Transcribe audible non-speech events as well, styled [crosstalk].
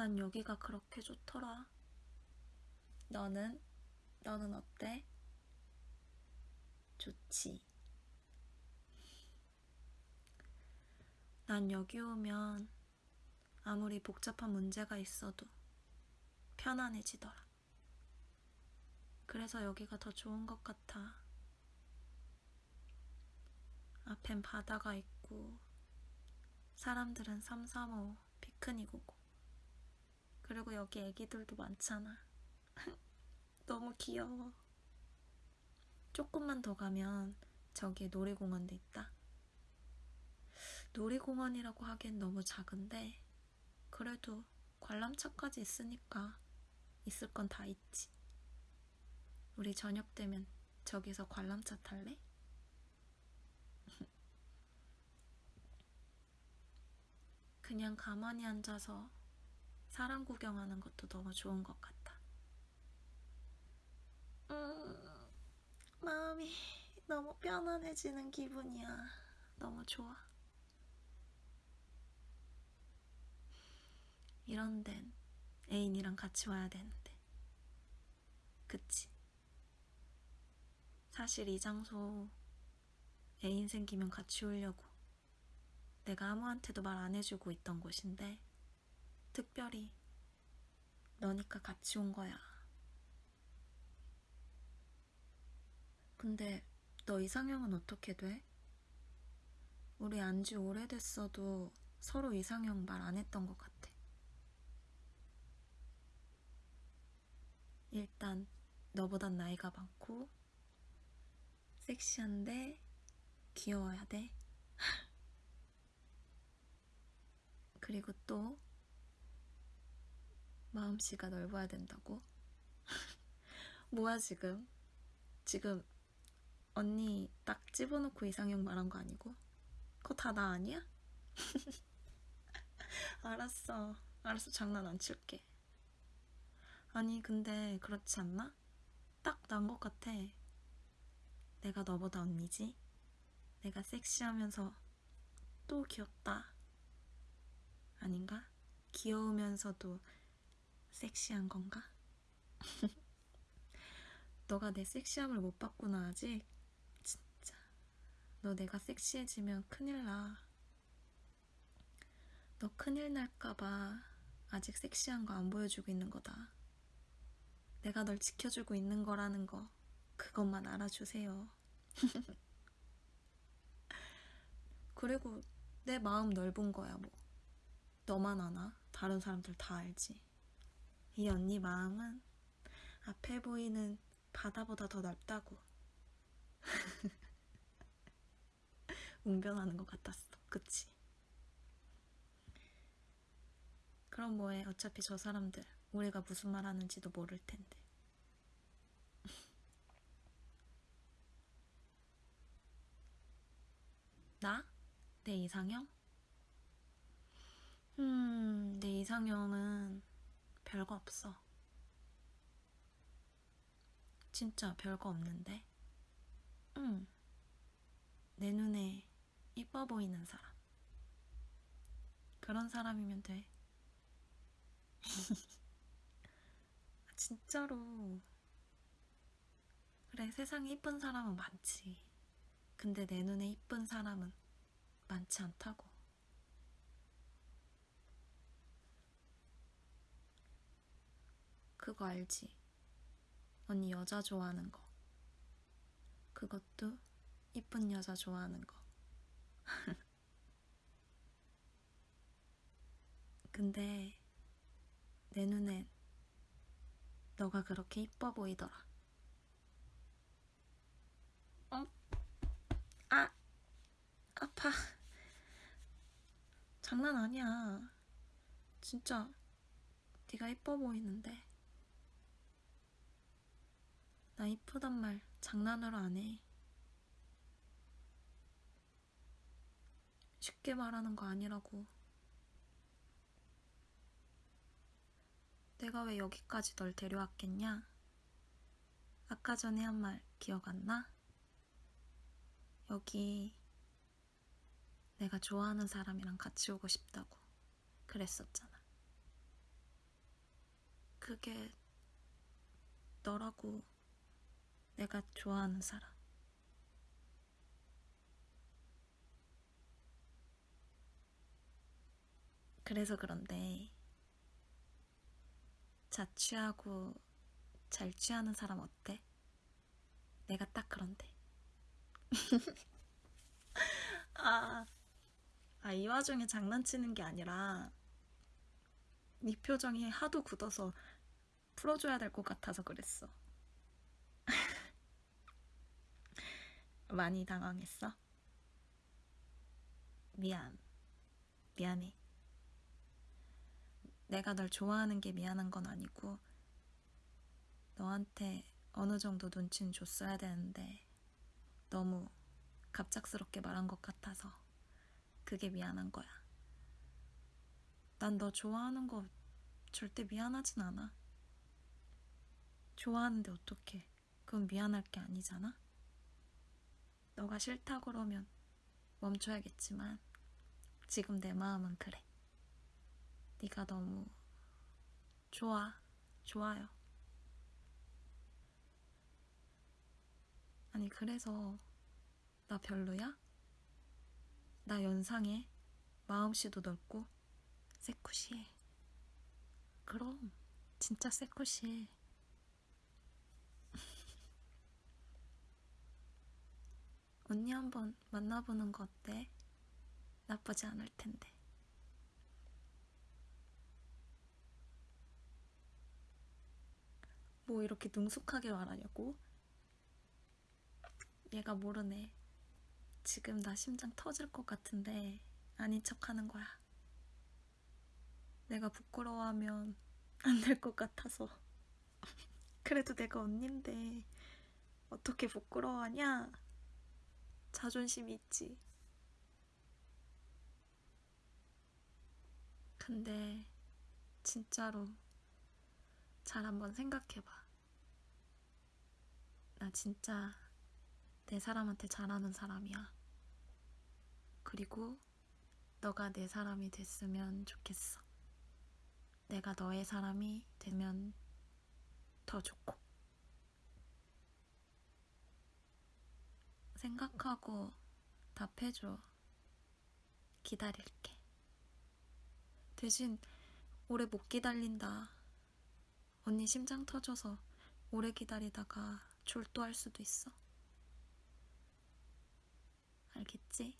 난 여기가 그렇게 좋더라. 너는? 너는 어때? 좋지. 난 여기 오면 아무리 복잡한 문제가 있어도 편안해지더라. 그래서 여기가 더 좋은 것 같아. 앞엔 바다가 있고, 사람들은 삼삼오오 피크닉 오고, 그리고 여기 애기들도 많잖아. [laughs] 너무 귀여워. 조금만 더 가면 저기에 놀이공원도 있다. 놀이공원이라고 하기엔 너무 작은데, 그래도 관람차까지 있으니까 있을 건 다 있지. 우리 저녁 되면 저기서 관람차 탈래? [laughs] 그냥 가만히 앉아서 사람 구경하는 것도 너무 좋은 것 같다. 음, 마음이 너무 편안해지는 기분이야. 너무 좋아. 이런 데는 애인이랑 같이 와야 되는데. 그치? 사실 이 장소 애인 생기면 같이 오려고 내가 아무한테도 말 안 해주고 있던 곳인데 특별히 너니까 같이 온 거야. 근데 너 이상형은 어떻게 돼? 우리 안 지 오래됐어도 서로 이상형 말 안 했던 것 같아. 일단 너보단 나이가 많고 섹시한데 귀여워야 돼. [laughs] 그리고 또 마음씨가 넓어야 된다고? [laughs] 뭐야 지금? 지금 언니 딱 집어넣고 이상형 말한 거 아니고? 그거 다 나 아니야? [laughs] 알았어. 알았어. 장난 안 칠게. 아니 근데 그렇지 않나? 딱 난 것 같아. 내가 너보다 언니지? 내가 섹시하면서 또 귀엽다. 아닌가? 귀여우면서도 섹시한 건가? [laughs] 너가 내 섹시함을 못 봤구나 아직? 진짜 너 내가 섹시해지면 큰일 나. 너 큰일 날까봐 아직 섹시한 거 안 보여주고 있는 거다. 내가 널 지켜주고 있는 거라는 거 그것만 알아주세요. [laughs] 그리고 내 마음 넓은 거야 뭐. 너만 아나? 다른 사람들 다 알지. 이 언니 마음은 앞에 보이는 바다보다 더 넓다고. [laughs] 웅변하는 것 같았어. 그치? 그럼 뭐해. 어차피 저 사람들 우리가 무슨 말 하는지도 모를 텐데. [laughs] 나? 내 이상형? 음, 내 이상형은 별거 없어. 진짜 별거 없는데? 응. 내 눈에 이뻐 보이는 사람. 그런 사람이면 돼. [laughs] 진짜로. 그래, 세상에 이쁜 사람은 많지. 근데 내 눈에 이쁜 사람은 많지 않다고. 그거 알지? 언니 여자 좋아하는 거. 그것도 이쁜 여자 좋아하는 거. [laughs] 근데 내 눈엔 너가 그렇게 이뻐 보이더라. 어? 아, 아파. 장난 아니야. 진짜 네가 이뻐 보이는데. 나 이쁘단 말 장난으로 안 해. 쉽게 말하는 거 아니라고. 내가 왜 여기까지 널 데려왔겠냐? 아까 전에 한 말 기억 안 나? 여기 내가 좋아하는 사람이랑 같이 오고 싶다고 그랬었잖아. 그게 너라고 내가 좋아하는 사람. 그래서 그런데 자취하고 잘 취하는 사람 어때? 내가 딱 그런데. [laughs] 아, 아, 이 와중에 장난치는 게 아니라 네 표정이 하도 굳어서 풀어줘야 될 것 같아서 그랬어. 많이 당황했어? 미안. 미안해. 내가 널 좋아하는 게 미안한 건 아니고, 너한테 어느 정도 눈치는 줬어야 되는데, 너무 갑작스럽게 말한 것 같아서, 그게 미안한 거야. 난 너 좋아하는 거 절대 미안하진 않아. 좋아하는데 어떡해. 그건 미안할 게 아니잖아? 너가 싫다 그러면 멈춰야겠지만, 지금 내 마음은 그래. 네가 너무 좋아, 좋아요. 아니, 그래서 나 별로야? 나 연상해. 마음씨도 넓고, 새쿠시해. 그럼, 진짜 새쿠시해. 언니 한번 만나보는 거 어때? 나쁘지 않을 텐데. 뭐 이렇게 능숙하게 말하냐고? 얘가 모르네. 지금 나 심장 터질 것 같은데 아닌 척 하는 거야. 내가 부끄러워하면 안 될 것 같아서. [laughs] 그래도 내가 언니인데 어떻게 부끄러워하냐? 자존심이 있지. 근데 진짜로 잘 한번 생각해봐. 나 진짜 내 사람한테 잘하는 사람이야. 그리고 너가 내 사람이 됐으면 좋겠어. 내가 너의 사람이 되면 더 좋고. 생각하고 답해줘. 기다릴게. 대신 오래 못 기다린다. 언니 심장 터져서 오래 기다리다가 졸도할 수도 있어. 알겠지?